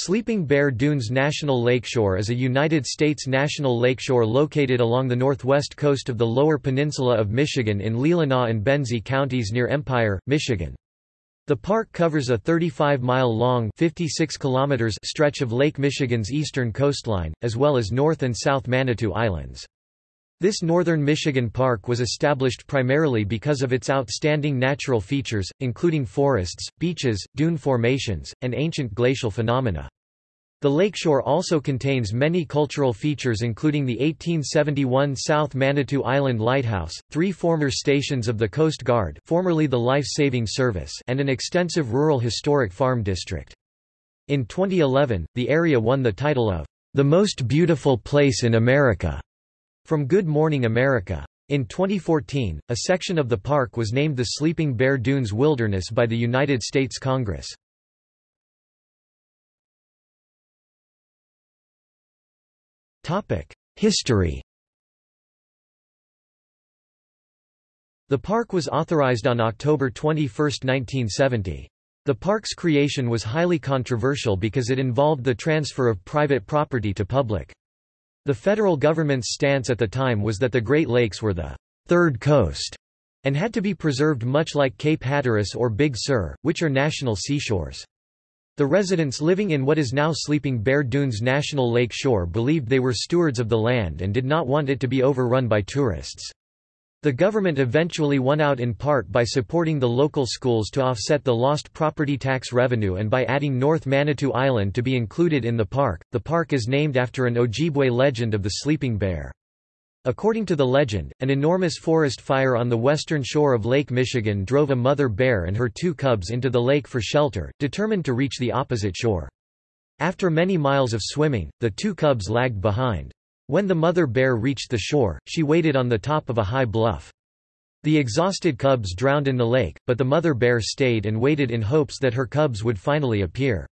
Sleeping Bear Dunes National Lakeshore is a United States national lakeshore located along the northwest coast of the Lower Peninsula of Michigan in Leelanau and Benzie counties near Empire, Michigan. The park covers a 35-mile-long stretch of Lake Michigan's eastern coastline, as well as North and South Manitou Islands. This northern Michigan park was established primarily because of its outstanding natural features, including forests, beaches, dune formations, and ancient glacial phenomena. The lakeshore also contains many cultural features including the 1871 South Manitou Island Lighthouse, three former stations of the Coast Guard formerly the Life Saving Service and an extensive rural historic farm district. In 2011, the area won the title of, "...the most beautiful place in America." From Good Morning America. In 2014, a section of the park was named the Sleeping Bear Dunes Wilderness by the United States Congress. History The park was authorized on October 21, 1970. The park's creation was highly controversial because it involved the transfer of private property to public. The federal government's stance at the time was that the Great Lakes were the third coast and had to be preserved much like Cape Hatteras or Big Sur, which are national seashores. The residents living in what is now Sleeping Bear Dunes National Lake Shore believed they were stewards of the land and did not want it to be overrun by tourists. The government eventually won out in part by supporting the local schools to offset the lost property tax revenue and by adding North Manitou Island to be included in the park. The park is named after an Ojibwe legend of the sleeping bear. According to the legend, an enormous forest fire on the western shore of Lake Michigan drove a mother bear and her two cubs into the lake for shelter, determined to reach the opposite shore. After many miles of swimming, the two cubs lagged behind. When the mother bear reached the shore, she waited on the top of a high bluff. The exhausted cubs drowned in the lake, but the mother bear stayed and waited in hopes that her cubs would finally appear.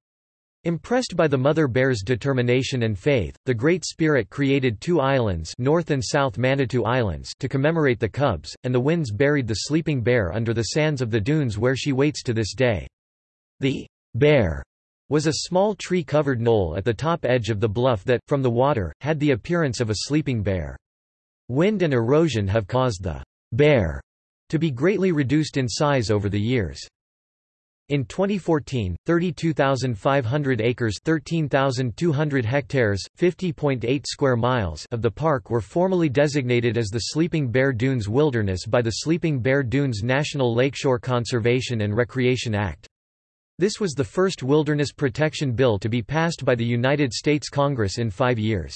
Impressed by the mother bear's determination and faith, the Great Spirit created two islands North and South Manitou Islands to commemorate the cubs, and the winds buried the sleeping bear under the sands of the dunes where she waits to this day. The bear was a small tree-covered knoll at the top edge of the bluff that, from the water, had the appearance of a sleeping bear. Wind and erosion have caused the bear to be greatly reduced in size over the years. In 2014, 32,500 acres 13,200 hectares, 50.8 square miles of the park were formally designated as the Sleeping Bear Dunes Wilderness by the Sleeping Bear Dunes National Lakeshore Conservation and Recreation Act. This was the first wilderness protection bill to be passed by the United States Congress in five years.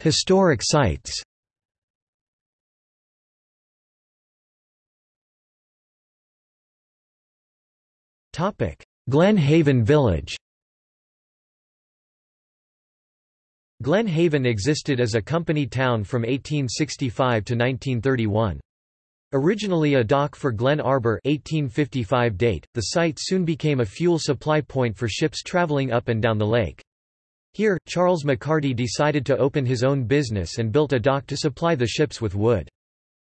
Historic sites Glen Haven Village Glen Haven existed as a company town from 1865 to 1931. Originally a dock for Glen Arbor 1855 date, the site soon became a fuel supply point for ships traveling up and down the lake. Here, Charles McCarty decided to open his own business and built a dock to supply the ships with wood.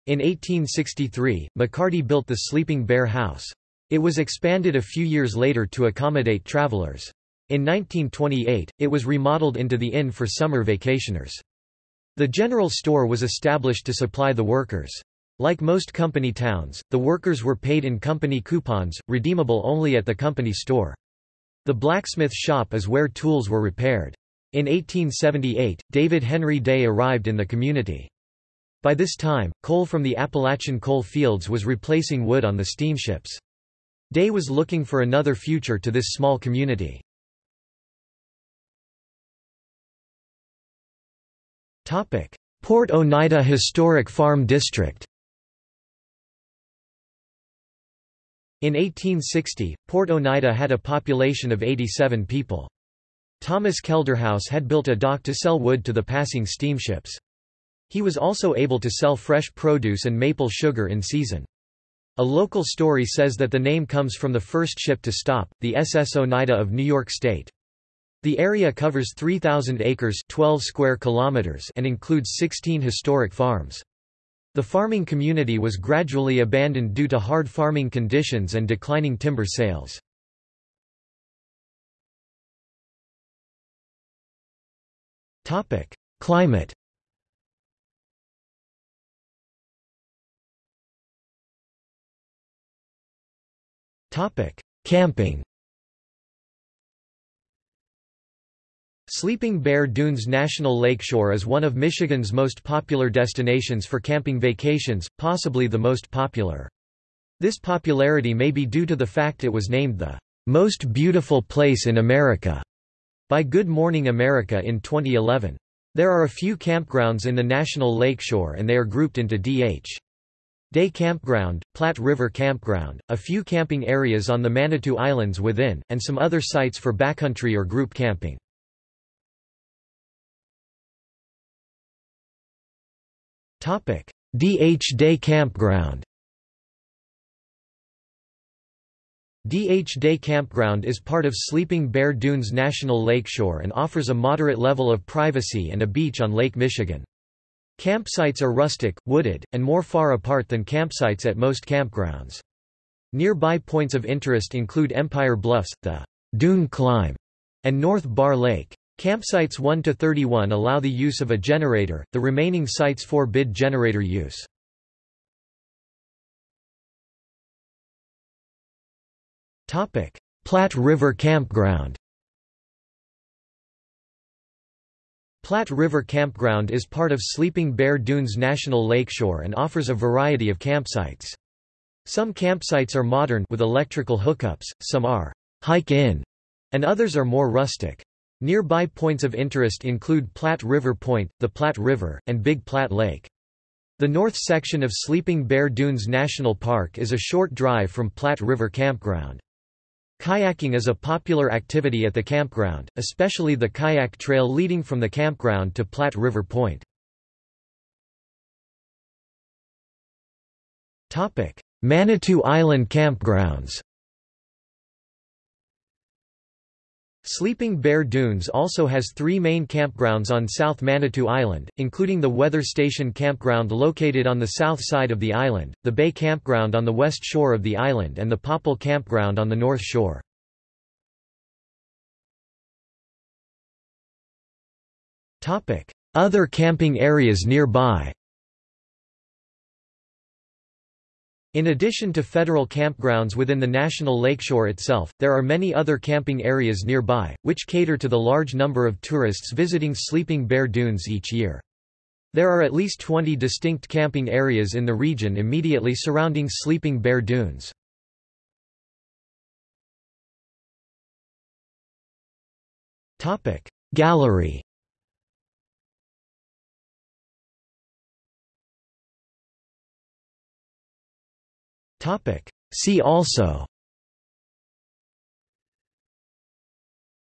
In 1863, McCarty built the Sleeping Bear House. It was expanded a few years later to accommodate travelers. In 1928, it was remodeled into the inn for summer vacationers. The general store was established to supply the workers. Like most company towns, the workers were paid in company coupons, redeemable only at the company store. The blacksmith shop is where tools were repaired. In 1878, David Henry Day arrived in the community. By this time, coal from the Appalachian coal fields was replacing wood on the steamships. Day was looking for another future to this small community. Port Oneida Historic Farm District In 1860, Port Oneida had a population of 87 people. Thomas Kelderhouse had built a dock to sell wood to the passing steamships. He was also able to sell fresh produce and maple sugar in season. A local story says that the name comes from the first ship to stop, the SS Oneida of New York State. The area covers 3,000 acres 12 square kilometers and includes 16 historic farms. The farming community was gradually abandoned due to hard farming conditions and declining timber sales. Climate Camping Sleeping Bear Dunes National Lakeshore is one of Michigan's most popular destinations for camping vacations, possibly the most popular. This popularity may be due to the fact it was named the most beautiful place in America by Good Morning America in 2011. There are a few campgrounds in the National Lakeshore and they are grouped into D.H. Day Campground, Platte River Campground, a few camping areas on the Manitou Islands within, and some other sites for backcountry or group camping. D.H. Day Campground D.H. Day Campground is part of Sleeping Bear Dunes National Lakeshore and offers a moderate level of privacy and a beach on Lake Michigan. Campsites are rustic, wooded, and more far apart than campsites at most campgrounds. Nearby points of interest include Empire Bluffs, the Dune Climb, and North Bar Lake. Campsites 1 to 31 allow the use of a generator, the remaining sites forbid generator use. Topic: Platte River Campground Platte River Campground is part of Sleeping Bear Dunes National Lakeshore and offers a variety of campsites. Some campsites are modern with electrical hookups, some are hike-in, and others are more rustic. Nearby points of interest include Platte River Point, the Platte River, and Big Platte Lake. The north section of Sleeping Bear Dunes National Park is a short drive from Platte River Campground. Kayaking is a popular activity at the campground, especially the kayak trail leading from the campground to Platte River Point. Manitou Island campgrounds Sleeping Bear Dunes also has three main campgrounds on South Manitou Island, including the Weather Station Campground located on the south side of the island, the Bay Campground on the west shore of the island and the Popple Campground on the north shore. Other camping areas nearby In addition to federal campgrounds within the National Lakeshore itself, there are many other camping areas nearby, which cater to the large number of tourists visiting Sleeping Bear Dunes each year. There are at least 20 distinct camping areas in the region immediately surrounding Sleeping Bear Dunes. Gallery See also.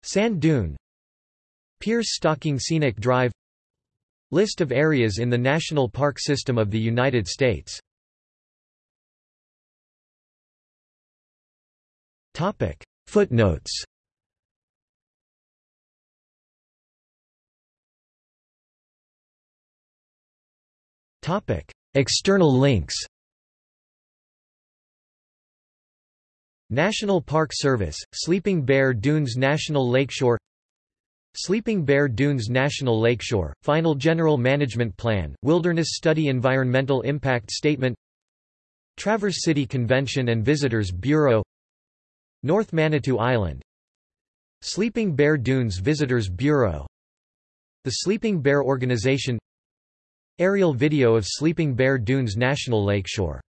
Sand dune. Pierce Stocking Scenic Drive. List of areas in the National Park System of the United States. Footnotes. External links National Park Service, Sleeping Bear Dunes National Lakeshore Sleeping Bear Dunes National Lakeshore, Final General Management Plan, Wilderness Study Environmental Impact Statement Traverse City Convention and Visitors Bureau North Manitou Island Sleeping Bear Dunes Visitors Bureau The Sleeping Bear Organization Aerial video of Sleeping Bear Dunes National Lakeshore